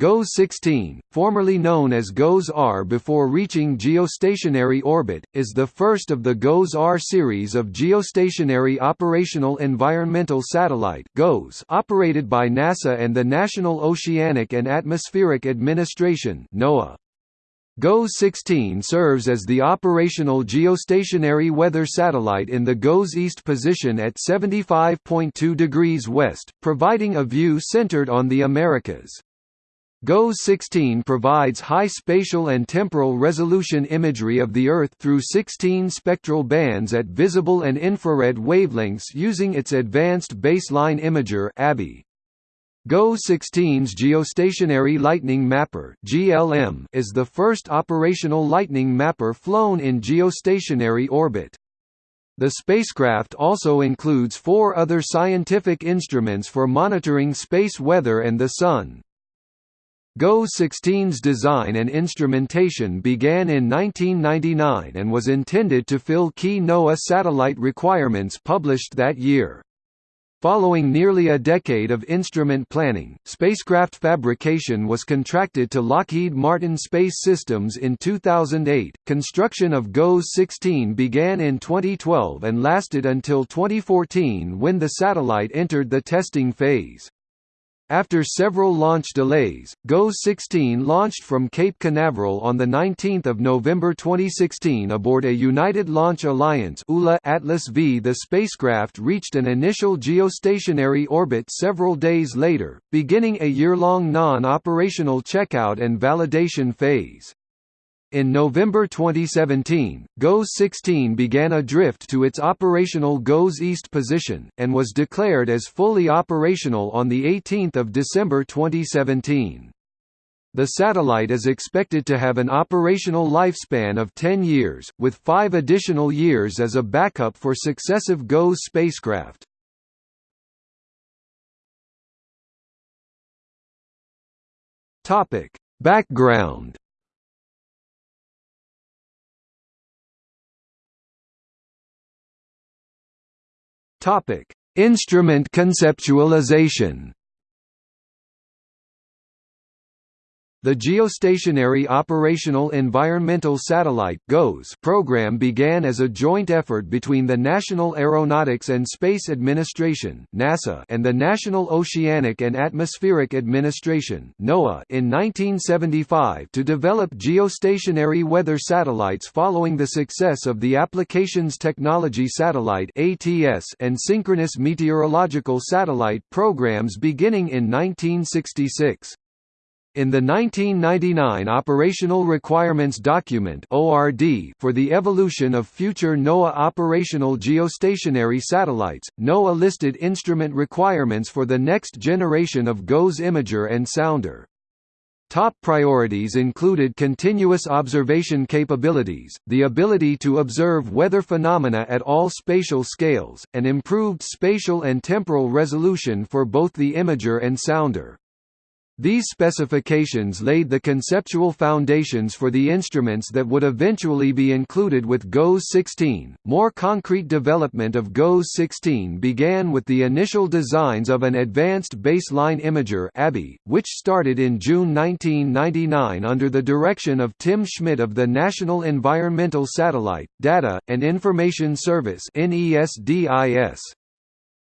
GOES-16, formerly known as GOES-R before reaching geostationary orbit, is the first of the GOES-R series of geostationary operational environmental satellite GOES operated by NASA and the National Oceanic and Atmospheric Administration NOAA. GOES-16 serves as the operational geostationary weather satellite in the GOES east position at 75.2 degrees west, providing a view centered on the Americas. GOES-16 provides high spatial and temporal resolution imagery of the Earth through 16 spectral bands at visible and infrared wavelengths using its Advanced Baseline Imager ABI. GOES-16's Geostationary Lightning Mapper (GLM) is the first operational lightning mapper flown in geostationary orbit. The spacecraft also includes four other scientific instruments for monitoring space weather and the Sun. GOES-16's design and instrumentation began in 1999 and was intended to fill key NOAA satellite requirements published that year. Following nearly a decade of instrument planning, spacecraft fabrication was contracted to Lockheed Martin Space Systems in 2008. Construction of GOES-16 began in 2012 and lasted until 2014 when the satellite entered the testing phase. After several launch delays, GOES-16 launched from Cape Canaveral on 19 November 2016 aboard a United Launch Alliance Atlas V. The spacecraft reached an initial geostationary orbit several days later, beginning a year-long non-operational checkout and validation phase. In November 2017, GOES-16 began a drift to its operational GOES East position, and was declared as fully operational on 18 December 2017. The satellite is expected to have an operational lifespan of 10 years, with five additional years as a backup for successive GOES spacecraft. Background Topic: Instrument conceptualization. The Geostationary Operational Environmental Satellite program began as a joint effort between the National Aeronautics and Space Administration and the National Oceanic and Atmospheric Administration in 1975 to develop geostationary weather satellites following the success of the Applications Technology Satellite and Synchronous Meteorological Satellite programs beginning in 1966. In the 1999 Operational Requirements Document for the evolution of future NOAA operational geostationary satellites, NOAA listed instrument requirements for the next generation of GOES imager and sounder. Top priorities included continuous observation capabilities, the ability to observe weather phenomena at all spatial scales, and improved spatial and temporal resolution for both the imager and sounder. These specifications laid the conceptual foundations for the instruments that would eventually be included with GOES-16. More concrete development of GOES-16 began with the initial designs of an Advanced Baseline Imager which started in June 1999 under the direction of Tim Schmit of the National Environmental Satellite, Data, and Information Service (NESDIS).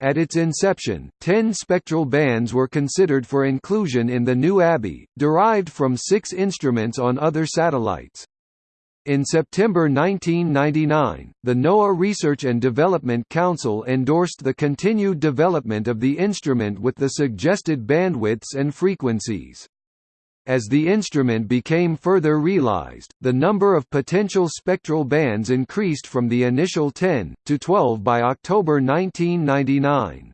At its inception, ten spectral bands were considered for inclusion in the new ABI, derived from six instruments on other satellites. In September 1999, the NOAA Research and Development Council endorsed the continued development of the instrument with the suggested bandwidths and frequencies. As the instrument became further realized, the number of potential spectral bands increased from the initial 10, to 12 by October 1999.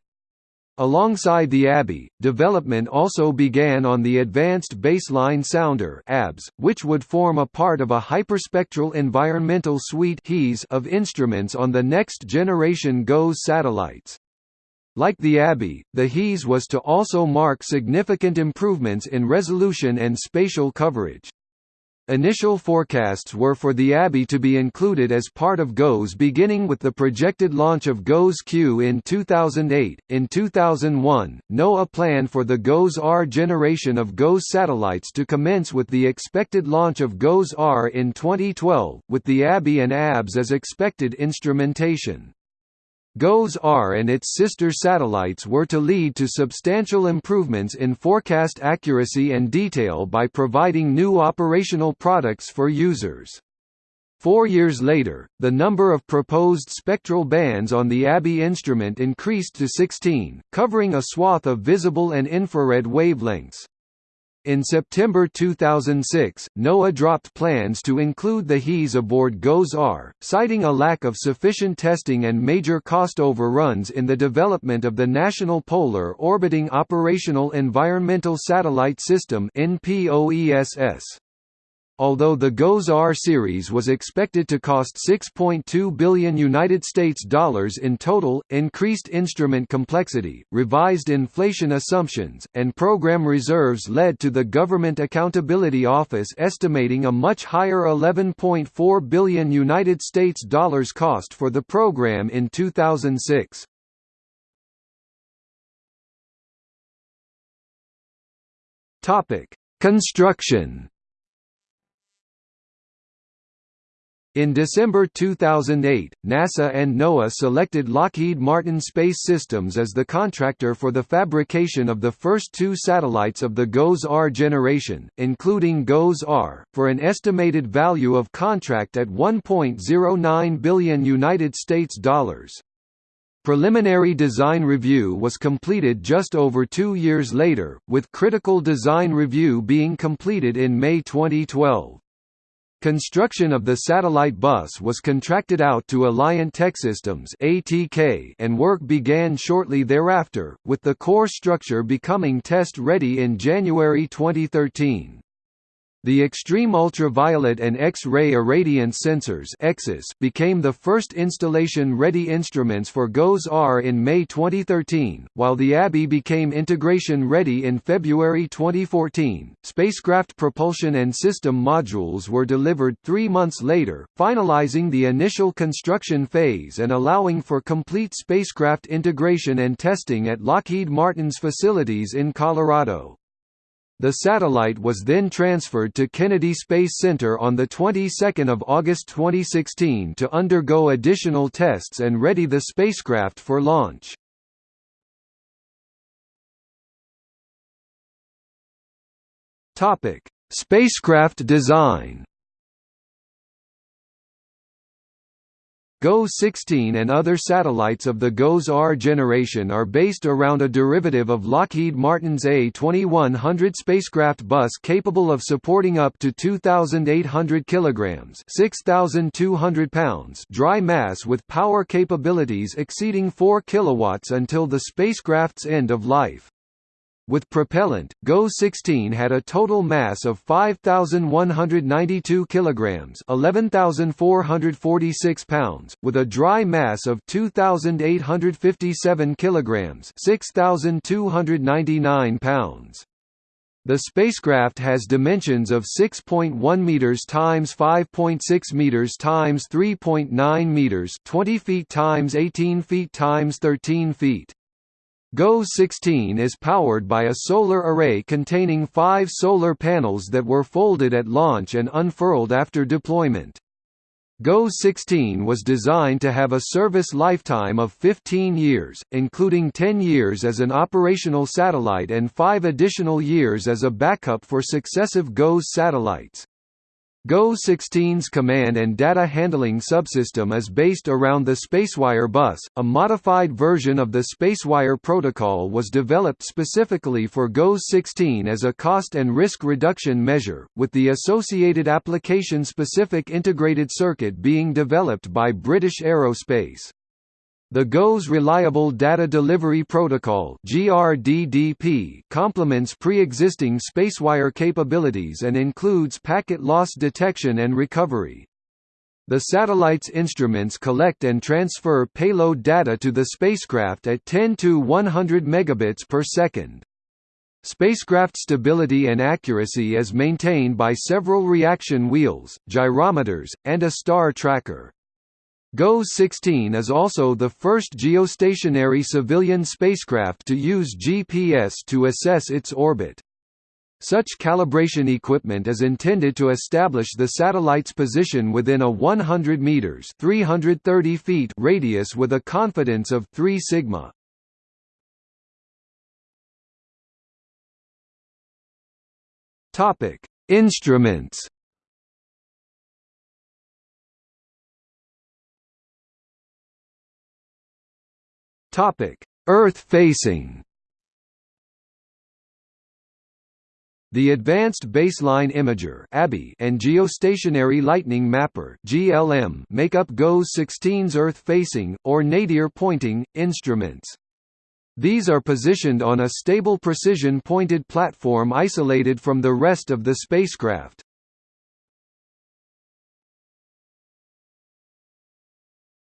Alongside the ABI, development also began on the Advanced Baseline Sounder ABS, which would form a part of a hyperspectral environmental suite of instruments on the next generation GOES satellites. Like the ABI, the HES was to also mark significant improvements in resolution and spatial coverage. Initial forecasts were for the ABI to be included as part of GOES beginning with the projected launch of GOES-Q in 2008. In 2001, NOAA planned for the GOES-R generation of GOES satellites to commence with the expected launch of GOES-R in 2012, with the ABI and ABS as expected instrumentation. GOES-R and its sister satellites were to lead to substantial improvements in forecast accuracy and detail by providing new operational products for users. Four years later, the number of proposed spectral bands on the ABI instrument increased to 16, covering a swath of visible and infrared wavelengths. In September 2006, NOAA dropped plans to include the HES aboard GOES-R, citing a lack of sufficient testing and major cost overruns in the development of the National Polar Orbiting Operational Environmental Satellite System NPOESS. Although the GOES-R series was expected to cost 6.2 billion United States dollars in total, increased instrument complexity, revised inflation assumptions, and program reserves led to the Government Accountability Office estimating a much higher 11.4 billion United States dollars cost for the program in 2006. Topic: Construction In December 2008, NASA and NOAA selected Lockheed Martin Space Systems as the contractor for the fabrication of the first two satellites of the GOES-R generation, including GOES-R, for an estimated value of contract at 1.09 billion United States dollars. Preliminary design review was completed just over two years later, with critical design review being completed in May 2012. Construction of the satellite bus was contracted out to Alliant Techsystems (ATK) and work began shortly thereafter, with the core structure becoming test-ready in January 2013. The Extreme Ultraviolet and X-ray irradiance sensors became the first installation-ready instruments for GOES-R in May 2013, while the ABI became integration-ready in February 2014. Spacecraft propulsion and system modules were delivered three months later, finalizing the initial construction phase and allowing for complete spacecraft integration and testing at Lockheed Martin's facilities in Colorado. The satellite was then transferred to Kennedy Space Center on the 22nd of August 2016 to undergo additional tests and ready the spacecraft for launch. Topic: Spacecraft design. GOES-16 and other satellites of the GOES-R generation are based around a derivative of Lockheed Martin's A2100 spacecraft bus capable of supporting up to 2,800 kilograms (6,200 pounds) dry mass with power capabilities exceeding 4 kilowatts until the spacecraft's end of life. With propellant, GOES-16 had a total mass of 5192 kilograms, 11446 pounds, with a dry mass of 2857 kilograms, 6299 pounds. The spacecraft has dimensions of 6.1 meters times 5.6 meters times 3.9 meters, 20 feet times 18 feet times 13 feet. GOES-16 is powered by a solar array containing five solar panels that were folded at launch and unfurled after deployment. GOES-16 was designed to have a service lifetime of 15 years, including 10 years as an operational satellite and 5 additional years as a backup for successive GOES satellites. GOES-16's command and data handling subsystem is based around the Spacewire bus. A modified version of the Spacewire protocol was developed specifically for GOES-16 as a cost and risk reduction measure, with the associated application-specific integrated circuit being developed by British Aerospace. The GOES Reliable Data Delivery Protocol (GRDDP) complements pre-existing Spacewire capabilities and includes packet loss detection and recovery. The satellite's instruments collect and transfer payload data to the spacecraft at 10 to 100 megabits per second. Spacecraft stability and accuracy is maintained by several reaction wheels, gyrometers, and a star tracker. GOES-16 is also the first geostationary civilian spacecraft to use GPS to assess its orbit. Such calibration equipment is intended to establish the satellite's position within a 100 meters (330 feet) radius with a confidence of 3 sigma. Topic: Instruments. Topic: Earth-facing. The Advanced Baseline Imager and Geostationary Lightning Mapper make up GOES-16's Earth-facing or nadir-pointing instruments. These are positioned on a stable precision-pointed platform isolated from the rest of the spacecraft.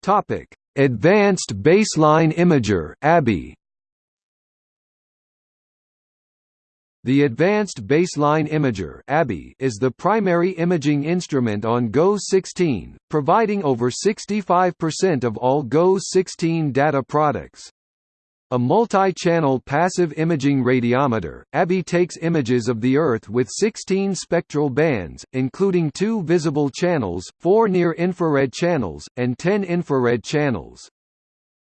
Topic: Advanced Baseline Imager (ABI). The Advanced Baseline Imager is the primary imaging instrument on GOES-16, providing over 65% of all GOES-16 data products. A multi-channel passive imaging radiometer, ABI takes images of the Earth with 16 spectral bands, including two visible channels, four near-infrared channels, and 10 infrared channels.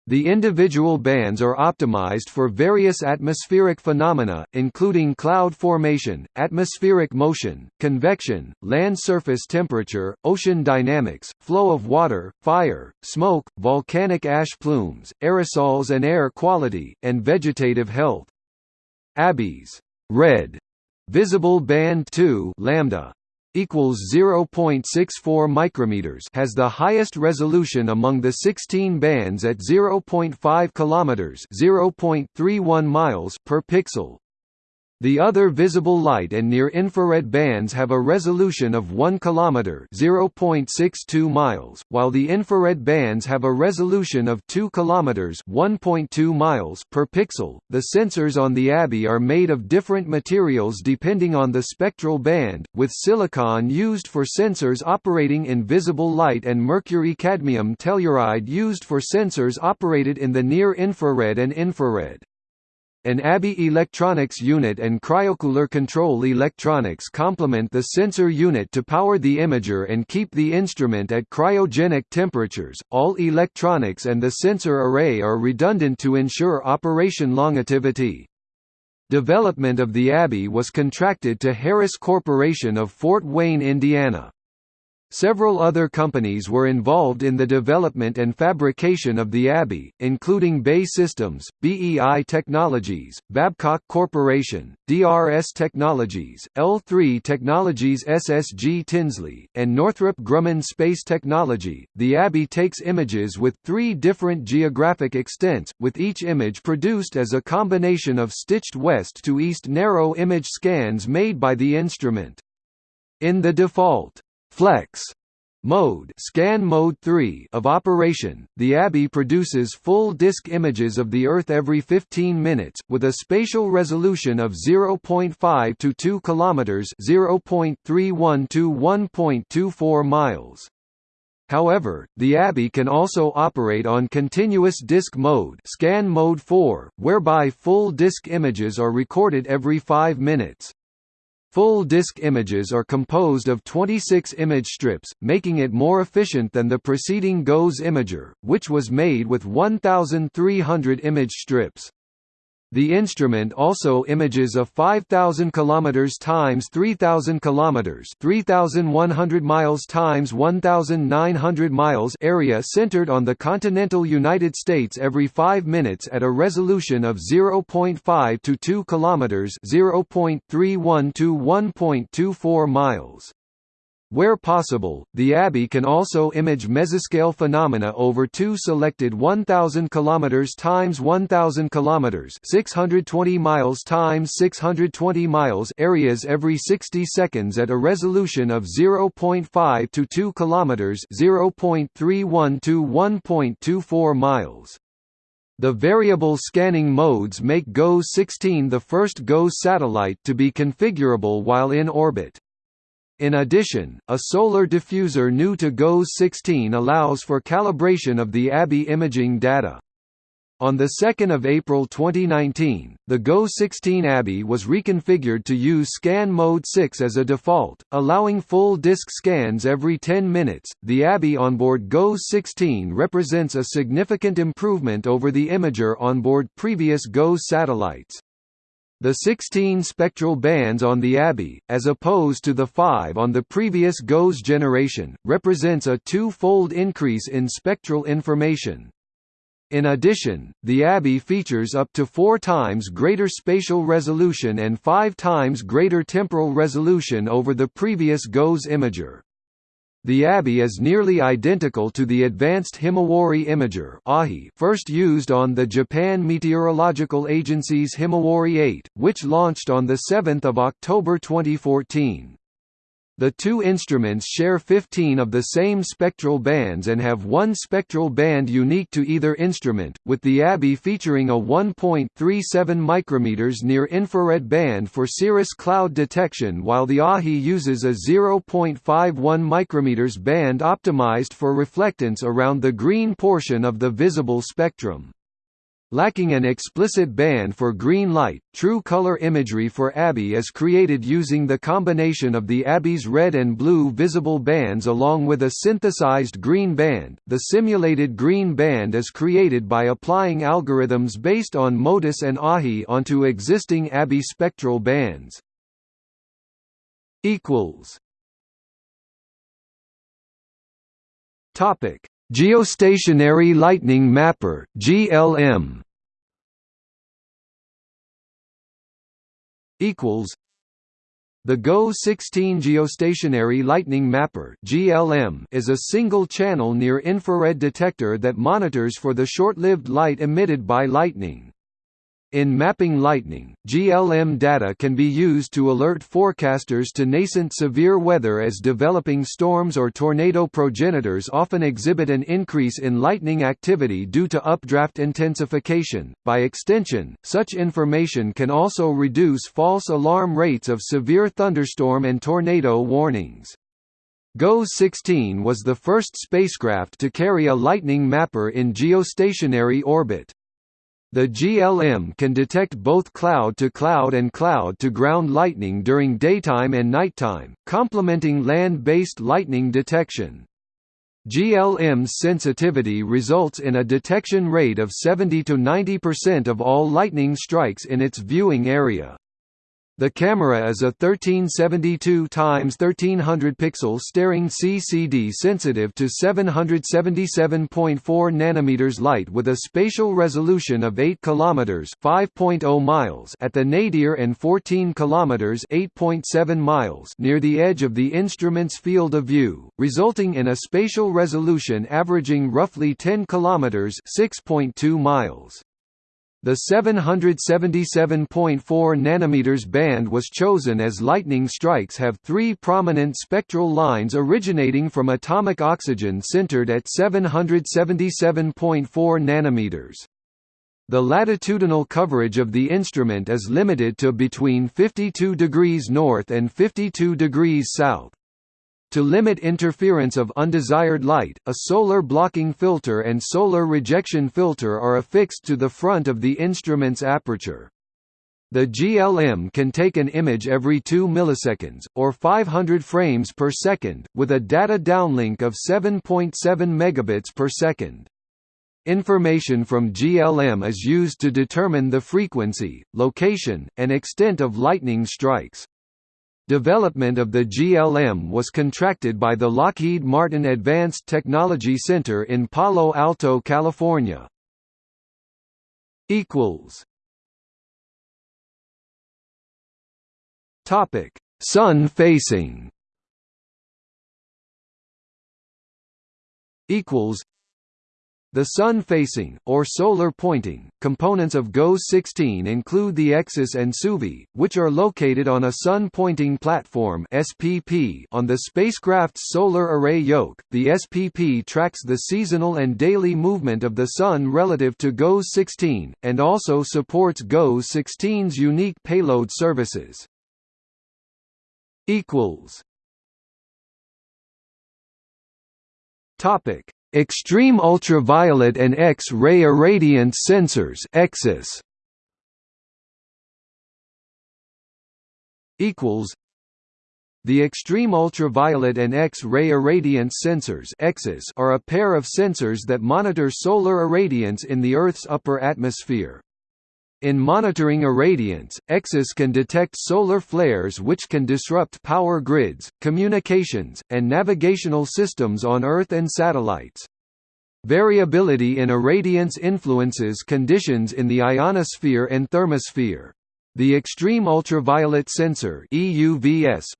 The individual bands are optimized for various atmospheric phenomena, including cloud formation, atmospheric motion, convection, land surface temperature, ocean dynamics, flow of water, fire, smoke, volcanic ash plumes, aerosols and air quality, and vegetative health. ABI's red. Visible band 2 lambda equals 0.64 micrometers has the highest resolution among the 16 bands at 0.5 kilometers 0.31 miles per pixel the other visible light and near-infrared bands have a resolution of 1 km (0.62 miles), while the infrared bands have a resolution of 2 km (1.2 miles) per pixel. The sensors on the ABI are made of different materials depending on the spectral band, with silicon used for sensors operating in visible light and mercury-cadmium telluride used for sensors operated in the near-infrared and infrared. An ABI electronics unit and cryocooler control electronics complement the sensor unit to power the imager and keep the instrument at cryogenic temperatures. All electronics and the sensor array are redundant to ensure operation longevity. Development of the ABI was contracted to Harris Corporation of Fort Wayne, Indiana. Several other companies were involved in the development and fabrication of the ABI, including BAE Systems, BEI Technologies, Babcock Corporation, DRS Technologies, L3 Technologies SSG Tinsley, and Northrop Grumman Space Technology. The ABI takes images with three different geographic extents, with each image produced as a combination of stitched west to east narrow image scans made by the instrument. In the default Flex mode scan mode 3 of operation, the ABI produces full disk images of the Earth every 15 minutes, with a spatial resolution of 0.5 to 2 kilometers 0.31 to 1.24 miles. However, the ABI can also operate on continuous disk mode scan mode 4, whereby full disk images are recorded every 5 minutes. Full disk images are composed of 26 image strips, making it more efficient than the preceding GOES imager, which was made with 1,300 image strips. The instrument also images a 5000 km times 3000 km 3100 miles times 1900 miles area centered on the continental United States every 5 minutes at a resolution of 0.5 to 2 km 0.31 to 1.24 miles. Where possible, the ABI can also image mesoscale phenomena over two selected 1000 km times 1000 km 620 miles times 620 miles areas every 60 seconds at a resolution of 0.5 to 2 km 0.31 to 1.24 miles. The variable scanning modes make GOES-16 the first GOES satellite to be configurable while in orbit. In addition, a solar diffuser new to GOES-16 allows for calibration of the ABI imaging data. On 2 April 2019, the GOES-16 ABI was reconfigured to use Scan Mode 6 as a default, allowing full disk scans every 10 minutes. The ABI onboard GOES-16 represents a significant improvement over the imager onboard previous GOES satellites. The 16 spectral bands on the ABI, as opposed to the 5 on the previous GOES generation, represents a two-fold increase in spectral information. In addition, the ABI features up to four times greater spatial resolution and five times greater temporal resolution over the previous GOES imager. The ABI is nearly identical to the advanced Himawari imager first used on the Japan Meteorological Agency's Himawari 8, which launched on 7 October 2014. The two instruments share 15 of the same spectral bands and have one spectral band unique to either instrument, with the ABI featuring a 1.37 micrometers near-infrared band for cirrus cloud detection while the AHI uses a 0.51 micrometers band optimized for reflectance around the green portion of the visible spectrum. Lacking an explicit band for green light, true color imagery for ABI is created using the combination of the ABI's red and blue visible bands along with a synthesized green band. The simulated green band is created by applying algorithms based on MODIS and AHI onto existing ABI spectral bands. equals Topic Geostationary Lightning Mapper (GLM) equals the GOES-16 Geostationary Lightning Mapper (GLM) is a single-channel near-infrared detector that monitors for the short-lived light emitted by lightning. In mapping lightning, GLM data can be used to alert forecasters to nascent severe weather as developing storms or tornado progenitors often exhibit an increase in lightning activity due to updraft intensification. By extension, such information can also reduce false alarm rates of severe thunderstorm and tornado warnings. GOES-16 was the first spacecraft to carry a lightning mapper in geostationary orbit. The GLM can detect both cloud-to-cloud -cloud and cloud-to-ground lightning during daytime and nighttime, complementing land-based lightning detection. GLM's sensitivity results in a detection rate of 70–90% of all lightning strikes in its viewing area. The camera is a 1372 x 1300 pixel staring CCD sensitive to 777.4 nanometers light with a spatial resolution of 8 kilometers (5.0 miles) at the nadir and 14 kilometers (8.7 miles) near the edge of the instrument's field of view, resulting in a spatial resolution averaging roughly 10 kilometers (6.2 miles). The 777.4 nanometers band was chosen as lightning strikes have three prominent spectral lines originating from atomic oxygen centered at 777.4 nanometers. The latitudinal coverage of the instrument is limited to between 52 degrees north and 52 degrees south. To limit interference of undesired light, a solar blocking filter and solar rejection filter are affixed to the front of the instrument's aperture. The GLM can take an image every 2 milliseconds, or 500 frames per second, with a data downlink of 7.7 megabits per second. Information from GLM is used to determine the frequency, location, and extent of lightning strikes. Development of the GLM was contracted by the Lockheed Martin Advanced Technology Center in Palo Alto, California. equals Topic: Sun facing. Equals The sun-facing, or solar-pointing, components of GOES-16 include the EXIS and SUVI, which are located on a sun-pointing platform (SPP) on the spacecraft's solar array yoke. The SPP tracks the seasonal and daily movement of the sun relative to GOES-16, and also supports GOES-16's unique payload services. Topic Extreme ultraviolet and X-ray irradiance sensors EXIS equals the extreme ultraviolet and X-ray irradiance sensors EXIS are a pair of sensors that monitor solar irradiance in the Earth's upper atmosphere. In monitoring irradiance, EXIS can detect solar flares which can disrupt power grids, communications, and navigational systems on Earth and satellites. Variability in irradiance influences conditions in the ionosphere and thermosphere. The Extreme Ultraviolet Sensor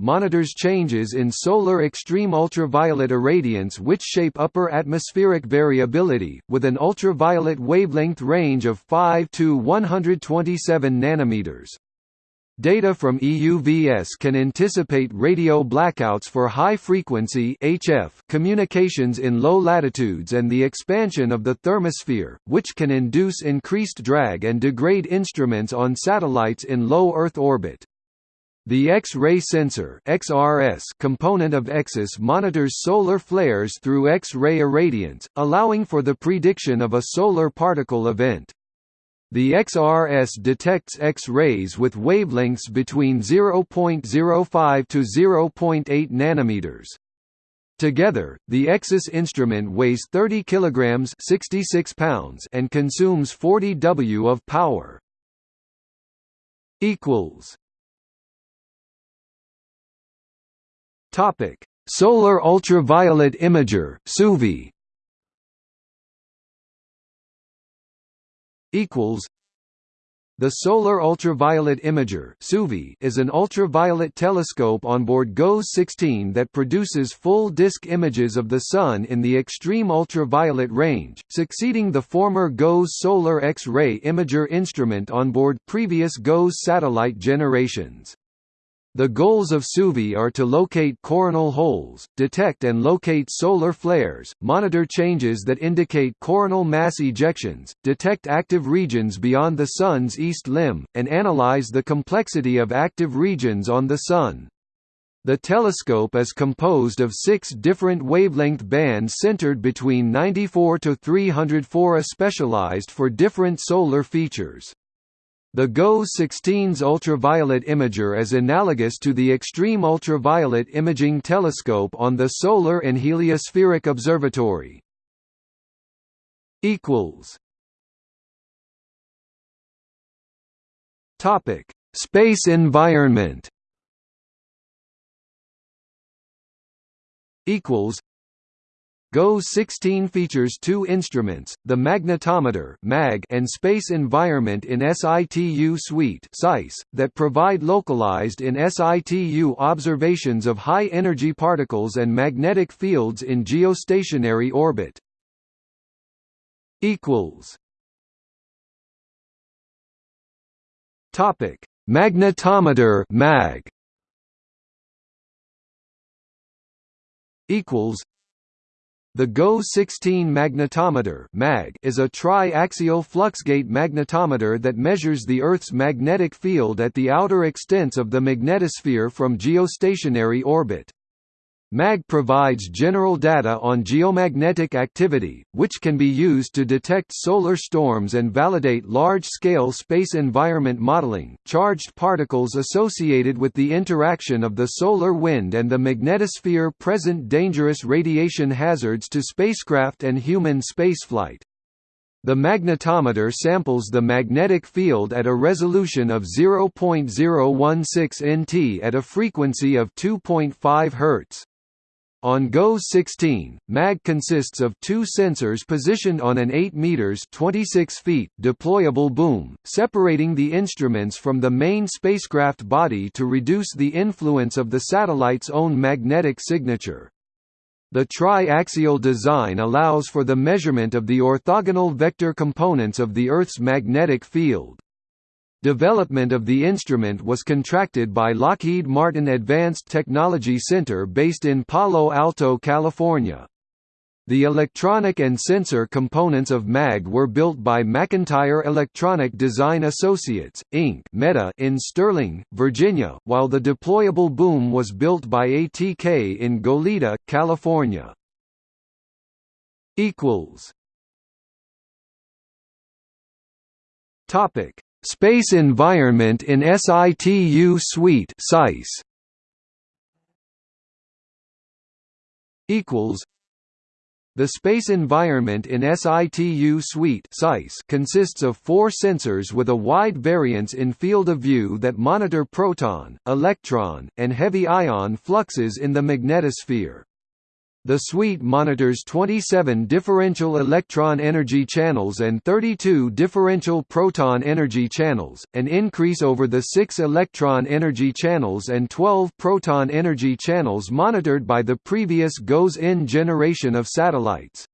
monitors changes in solar extreme ultraviolet irradiance which shape upper atmospheric variability, with an ultraviolet wavelength range of 5 to 127 nanometers. Data from EUVS can anticipate radio blackouts for high-frequency communications in low latitudes and the expansion of the thermosphere, which can induce increased drag and degrade instruments on satellites in low Earth orbit. The X-ray sensor XRS component of EXIS monitors solar flares through X-ray irradiance, allowing for the prediction of a solar particle event. The XRS detects X-rays with wavelengths between 0.05 to 0.8 nanometers. Together, the EXIS instrument weighs 30 kilograms (66 pounds) and consumes 40 W of power. equals Topic: Solar ultraviolet imager (SUVI). Equals the Solar Ultraviolet Imager is an ultraviolet telescope on board GOES-16 that produces full-disk images of the Sun in the extreme ultraviolet range, succeeding the former GOES Solar X-ray Imager instrument on board previous GOES satellite generations. The goals of SUVI are to locate coronal holes, detect and locate solar flares, monitor changes that indicate coronal mass ejections, detect active regions beyond the Sun's east limb, and analyze the complexity of active regions on the Sun. The telescope is composed of six different wavelength bands centered between 94 to 304 A specialized for different solar features. The GOES-16's ultraviolet imager is analogous to the Extreme Ultraviolet Imaging Telescope on the Solar and Heliospheric Observatory. Topic: Space environment. Equals GOES-16 features two instruments, the magnetometer (MAG) and space environment in SITU suite that provide localized in SITU observations of high-energy particles and magnetic fields in geostationary orbit. Magnetometer (MAG). Equals the GOES-16 magnetometer (MAG) is a tri-axial fluxgate magnetometer that measures the Earth's magnetic field at the outer extents of the magnetosphere from geostationary orbit. MAG provides general data on geomagnetic activity, which can be used to detect solar storms and validate large-scale space environment modeling. Charged particles associated with the interaction of the solar wind and the magnetosphere present dangerous radiation hazards to spacecraft and human spaceflight. The magnetometer samples the magnetic field at a resolution of 0.016 nt at a frequency of 2.5 Hz. On GOES-16, MAG consists of two sensors positioned on an 8 meters (26 feet) deployable boom, separating the instruments from the main spacecraft body to reduce the influence of the satellite's own magnetic signature. The tri-axial design allows for the measurement of the orthogonal vector components of the Earth's magnetic field. Development of the instrument was contracted by Lockheed Martin Advanced Technology Center based in Palo Alto, California. The electronic and sensor components of MAG were built by McIntyre Electronic Design Associates, Inc. MEDA in Sterling, Virginia, while the deployable boom was built by ATK in Goleta, California. Topic Space Environment in SITU Suite SEISS equals the space environment in SITU Suite consists of four sensors with a wide variance in field of view that monitor proton, electron, and heavy ion fluxes in the magnetosphere. The suite monitors 27 differential electron energy channels and 32 differential proton energy channels, an increase over the 6 electron energy channels and 12 proton energy channels monitored by the previous GOES-N generation of satellites.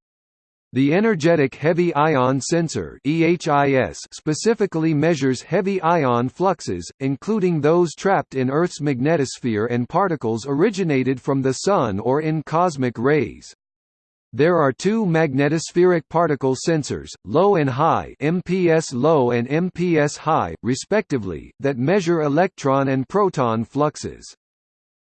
The Energetic Heavy Ion Sensor specifically measures heavy ion fluxes, including those trapped in Earth's magnetosphere and particles originated from the Sun or in cosmic rays. There are two magnetospheric particle sensors, low and high MPS low and MPS high, respectively, that measure electron and proton fluxes.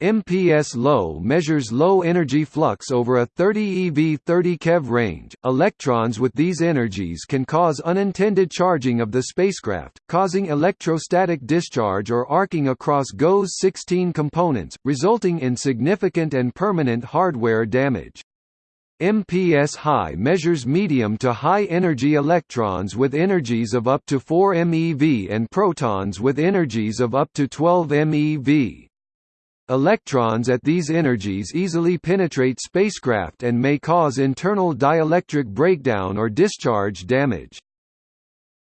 MPS low measures low energy flux over a 30 eV 30 keV range. Electrons with these energies can cause unintended charging of the spacecraft, causing electrostatic discharge or arcing across GOES 16 components, resulting in significant and permanent hardware damage. MPS high measures medium to high energy electrons with energies of up to 4 MeV and protons with energies of up to 12 MeV. Electrons at these energies easily penetrate spacecraft and may cause internal dielectric breakdown or discharge damage.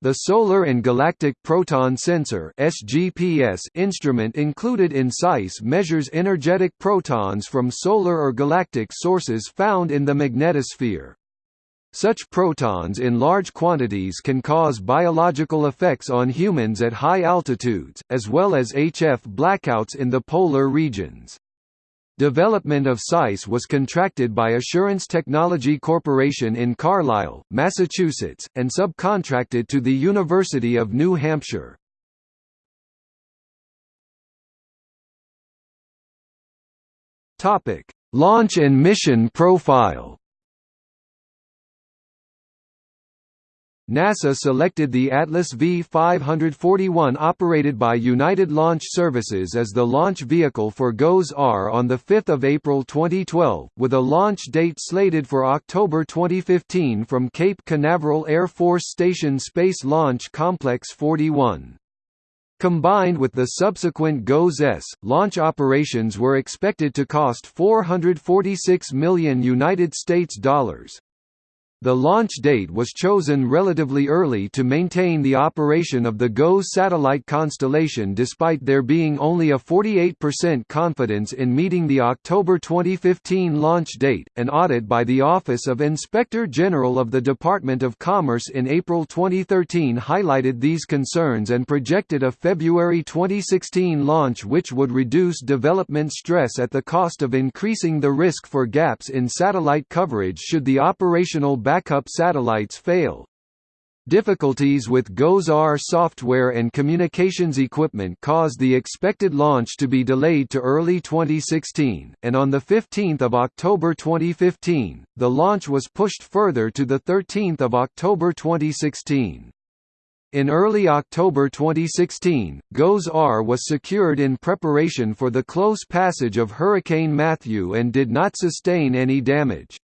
The Solar and Galactic Proton Sensor (SGPS) instrument included in SEISS measures energetic protons from solar or galactic sources found in the magnetosphere. Such protons in large quantities can cause biological effects on humans at high altitudes, as well as HF blackouts in the polar regions. Development of SEISS was contracted by Assurance Technology Corporation in Carlisle, Massachusetts, and subcontracted to the University of New Hampshire. Launch and mission profile NASA selected the Atlas V-541 operated by United Launch Services as the launch vehicle for GOES-R on 5 April 2012, with a launch date slated for October 2015 from Cape Canaveral Air Force Station Space Launch Complex 41. Combined with the subsequent GOES-S, launch operations were expected to cost 446 million United States dollars. The launch date was chosen relatively early to maintain the operation of the GOES satellite constellation despite there being only a 48% confidence in meeting the October 2015 launch date. An audit by the Office of Inspector General of the Department of Commerce in April 2013 highlighted these concerns and projected a February 2016 launch which would reduce development stress at the cost of increasing the risk for gaps in satellite coverage should the operational backup satellites fail. Difficulties with GOES-R software and communications equipment caused the expected launch to be delayed to early 2016, and on 15 October 2015, the launch was pushed further to 13 October 2016. In early October 2016, GOES-R was secured in preparation for the close passage of Hurricane Matthew and did not sustain any damage.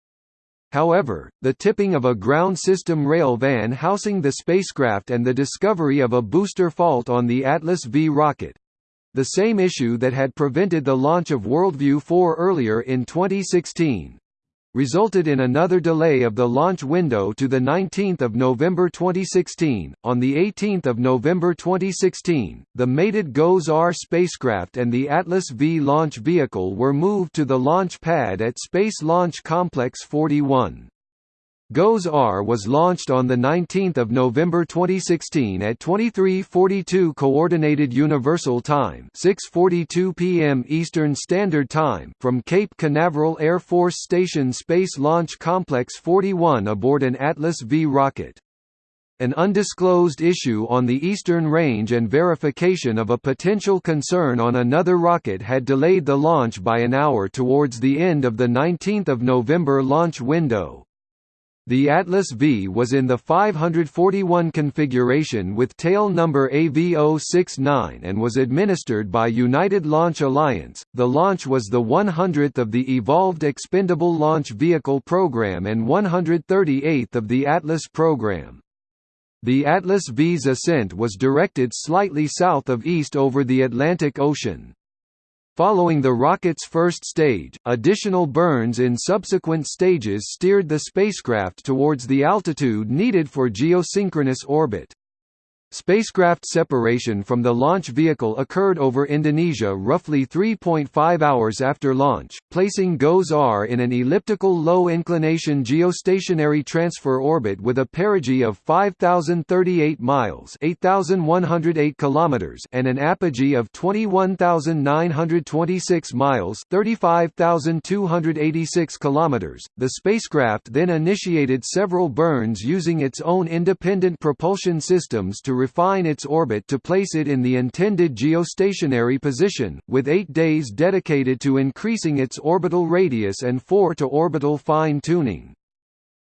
However, the tipping of a ground system rail van housing the spacecraft and the discovery of a booster fault on the Atlas V rocket—the same issue that had prevented the launch of WorldView 4 earlier in 2016, resulted in another delay of the launch window to 19 November 2016. On 18 November 2016, the mated GOES-R spacecraft and the Atlas V launch vehicle were moved to the launch pad at Space Launch Complex 41. GOES-R was launched on 19 November 2016 at 23:42 Coordinated Universal Time 6:42 p.m. Eastern Standard Time from Cape Canaveral Air Force Station Space Launch Complex 41 aboard an Atlas V rocket. An undisclosed issue on the eastern range and verification of a potential concern on another rocket had delayed the launch by an hour towards the end of the 19 November launch window. The Atlas V was in the 541 configuration with tail number AV069 and was administered by United Launch Alliance. The launch was the 100th of the Evolved Expendable Launch Vehicle program and 138th of the Atlas program. The Atlas V's ascent was directed slightly south of east over the Atlantic Ocean. Following the rocket's first stage, additional burns in subsequent stages steered the spacecraft towards the altitude needed for geosynchronous orbit. Spacecraft separation from the launch vehicle occurred over Indonesia roughly 3.5 hours after launch, placing GOES-R in an elliptical low-inclination geostationary transfer orbit with a perigee of 5,038 miles 8,108 kilometers and an apogee of 21,926 miles 35,286 kilometers. The spacecraft then initiated several burns using its own independent propulsion systems to refine its orbit to place it in the intended geostationary position, with eight days dedicated to increasing its orbital radius and four to orbital fine-tuning.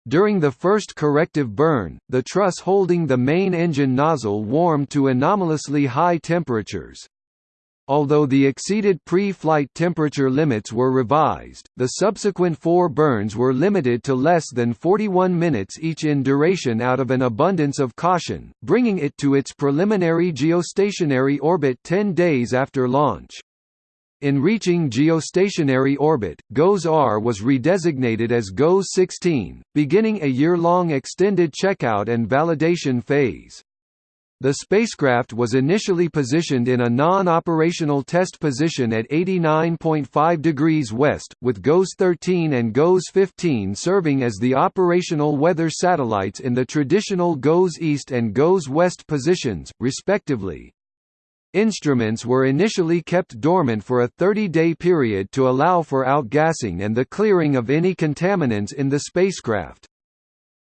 During the first corrective burn, the truss holding the main engine nozzle warmed to anomalously high temperatures. Although the exceeded pre-flight temperature limits were revised, the subsequent four burns were limited to less than 41 minutes each in duration out of an abundance of caution, bringing it to its preliminary geostationary orbit 10 days after launch. In reaching geostationary orbit, GOES-R was redesignated as GOES-16, beginning a year-long extended checkout and validation phase. The spacecraft was initially positioned in a non-operational test position at 89.5 degrees west, with GOES-13 and GOES-15 serving as the operational weather satellites in the traditional GOES-East and GOES-West positions, respectively. Instruments were initially kept dormant for a 30-day period to allow for outgassing and the clearing of any contaminants in the spacecraft.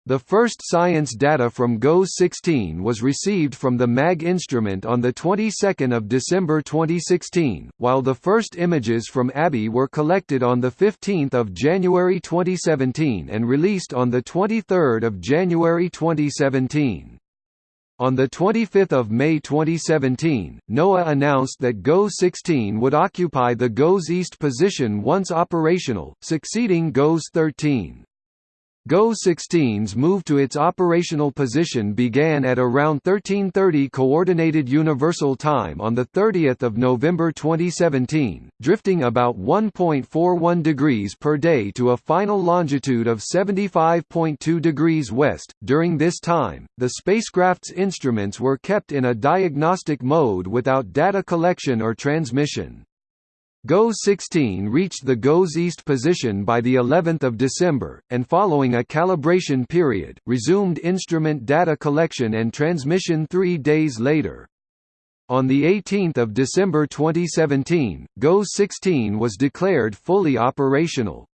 The first science data from GOES-16 was received from the MAG instrument on the 22nd of December 2016, while the first images from ABI were collected on the 15th of January 2017 and released on the 23rd of January 2017. On 25 May 2017, NOAA announced that GOES-16 would occupy the GOES-East position once operational, succeeding GOES-13. GOES-16's move to its operational position began at around 1330 Coordinated Universal Time on 30 November 2017, drifting about 1.41 degrees per day to a final longitude of 75.2 degrees west. During this time, the spacecraft's instruments were kept in a diagnostic mode without data collection or transmission. GOES-16 reached the GOES-East position by the 11th of December, and following a calibration period, resumed instrument data collection and transmission three days later. On 18 December 2017, GOES-16 was declared fully operational.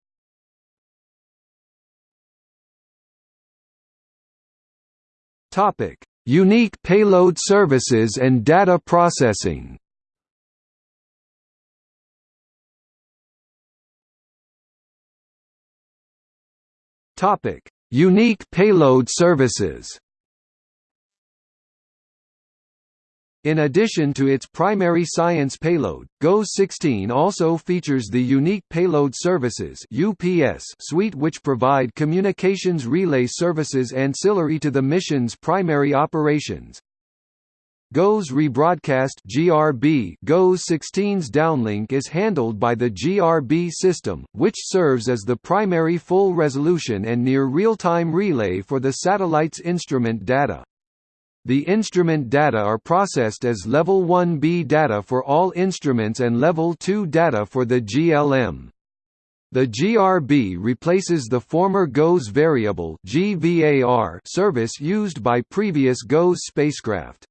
Unique payload services and data processing Topic: Unique payload services. In addition to its primary science payload, GOES-16 also features the Unique Payload Services (UPS) suite which provide communications relay services ancillary to the mission's primary operations. GOES rebroadcast GRB GOES 16's downlink is handled by the GRB system, which serves as the primary full-resolution and near real-time relay for the satellite's instrument data. The instrument data are processed as Level 1B data for all instruments and Level 2 data for the GLM. The GRB replaces the former GOES variable service used by previous GOES spacecraft.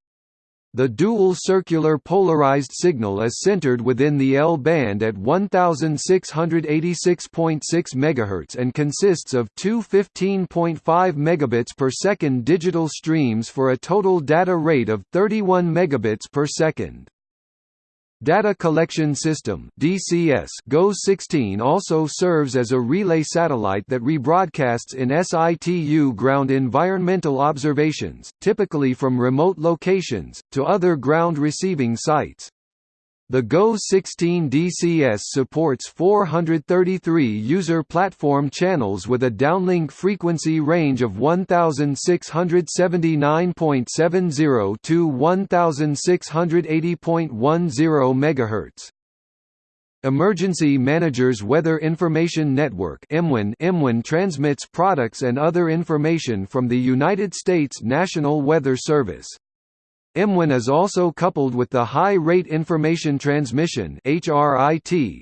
The dual circular polarized signal is centered within the L-band at 1686.6 MHz and consists of two 15.5 megabits per second digital streams for a total data rate of 31 megabits per second. Data Collection System (DCS) GOES 16 also serves as a relay satellite that rebroadcasts in situ ground environmental observations, typically from remote locations, to other ground receiving sites. The GOES 16 DCS supports 433 user platform channels with a downlink frequency range of 1679.70 to 1680.10 MHz. Emergency Managers Weather Information Network EMWIN transmits products and other information from the United States National Weather Service. EMWIN is also coupled with the High Rate Information Transmission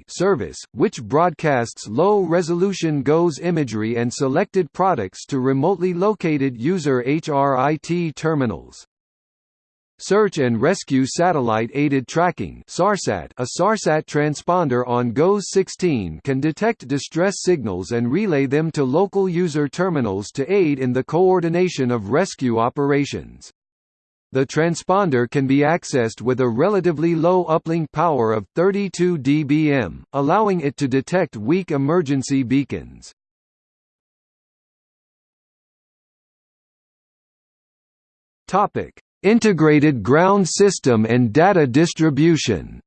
service, which broadcasts low-resolution GOES imagery and selected products to remotely located user HRIT terminals. Search and Rescue Satellite Aided Tracking SARSAT A SARSAT transponder on GOES 16 can detect distress signals and relay them to local user terminals to aid in the coordination of rescue operations. The transponder can be accessed with a relatively low uplink power of 32 dBm, allowing it to detect weak emergency beacons. Topic: Integrated ground system and data distribution.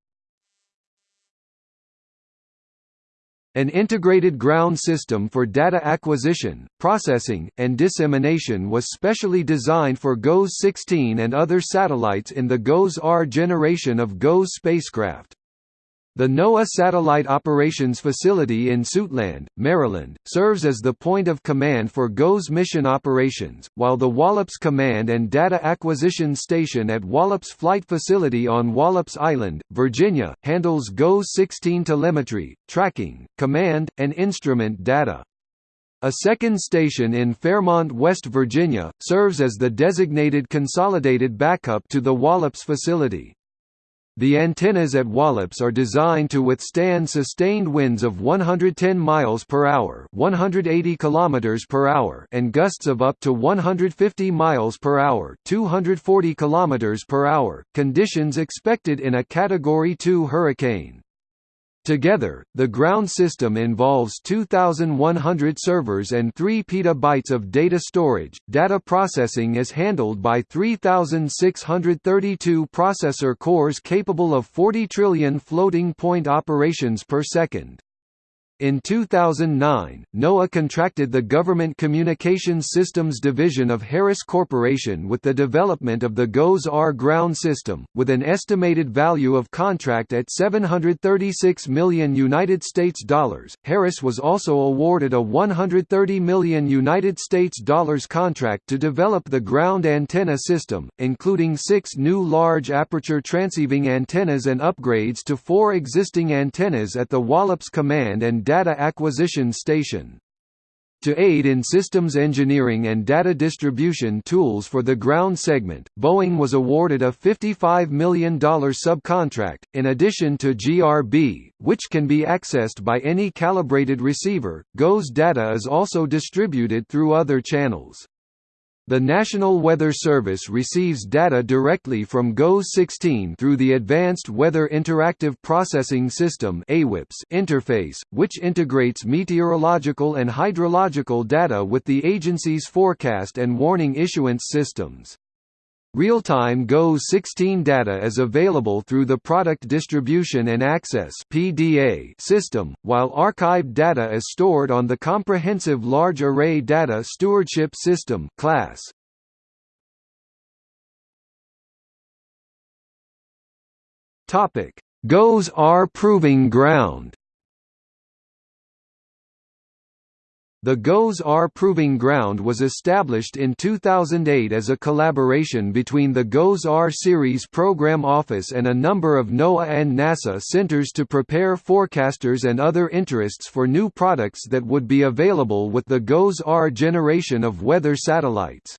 An integrated ground system for data acquisition, processing, and dissemination was specially designed for GOES 16 and other satellites in the GOES-R generation of GOES spacecraft. The NOAA Satellite Operations Facility in Suitland, Maryland, serves as the point of command for GOES mission operations, while the Wallops Command and Data Acquisition Station at Wallops Flight Facility on Wallops Island, Virginia, handles GOES 16 telemetry, tracking, command, and instrument data. A second station in Fairmont, West Virginia, serves as the designated consolidated backup to the Wallops facility. The antennas at Wallops are designed to withstand sustained winds of 110 miles per hour, 180 kilometers per hour, and gusts of up to 150 miles per hour, 240 kilometers per hour, conditions expected in a category 2 hurricane. Together, the ground system involves 2,100 servers and 3 petabytes of data storage. Data processing is handled by 3,632 processor cores capable of 40 trillion floating point operations per second. In 2009, NOAA contracted the Government Communications Systems Division of Harris Corporation with the development of the GOES-R ground system, with an estimated value of contract at 736 million United States dollars. Harris was also awarded a 130 million United States dollars contract to develop the ground antenna system, including six new large aperture transceiving antennas and upgrades to four existing antennas at the Wallops Command and Data Acquisition Station. To aid in systems engineering and data distribution tools for the ground segment, Boeing was awarded a $55 million subcontract, in addition to GRB, which can be accessed by any calibrated receiver. GOES data is also distributed through other channels. The National Weather Service receives data directly from GOES 16 through the Advanced Weather Interactive Processing System interface, which integrates meteorological and hydrological data with the agency's forecast and warning issuance systems. Real-time GOES 16 data is available through the Product Distribution and Access (PDA) system, while archived data is stored on the Comprehensive Large Array Data Stewardship System (CLASS). GOES-R Proving Ground The GOES-R Proving Ground was established in 2008 as a collaboration between the GOES-R Series Program Office and a number of NOAA and NASA centers to prepare forecasters and other interests for new products that would be available with the GOES-R generation of weather satellites.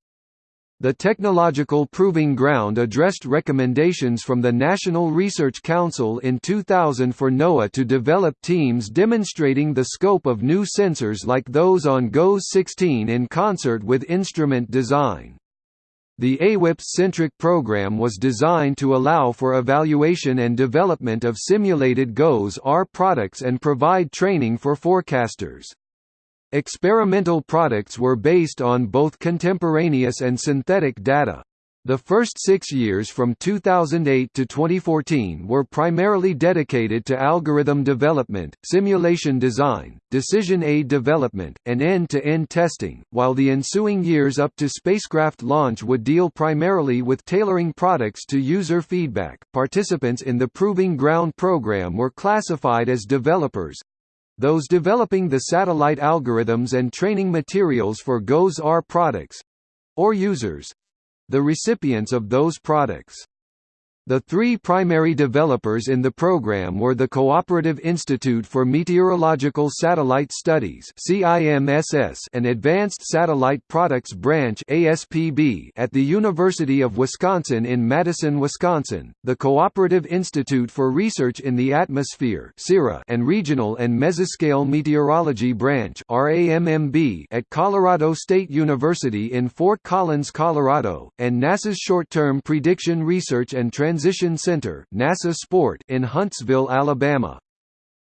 The Technological Proving Ground addressed recommendations from the National Research Council in 2000 for NOAA to develop teams demonstrating the scope of new sensors like those on GOES-16 in concert with instrument design. The AWIPS-centric program was designed to allow for evaluation and development of simulated GOES-R products and provide training for forecasters. Experimental products were based on both contemporaneous and synthetic data. The first six years from 2008 to 2014 were primarily dedicated to algorithm development, simulation design, decision aid development, and end-to-end -end testing, while the ensuing years up to spacecraft launch would deal primarily with tailoring products to user feedback. Participants in the Proving Ground program were classified as developers, those developing the satellite algorithms and training materials for GOES-R products—or users—the recipients of those products. The three primary developers in the program were the Cooperative Institute for Meteorological Satellite Studies and Advanced Satellite Products Branch at the University of Wisconsin in Madison, Wisconsin, the Cooperative Institute for Research in the Atmosphere and Regional and Mesoscale Meteorology Branch at Colorado State University in Fort Collins, Colorado, and NASA's Short-Term Prediction Research and Transition Transition Center NASA SPoRT in Huntsville, Alabama.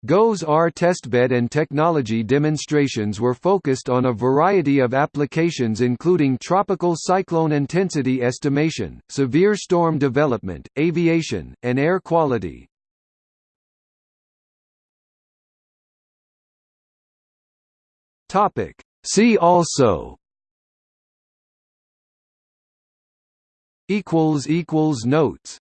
GOES-R testbed and technology demonstrations were focused on a variety of applications including tropical cyclone intensity estimation, severe storm development, aviation, and air quality. See also Notes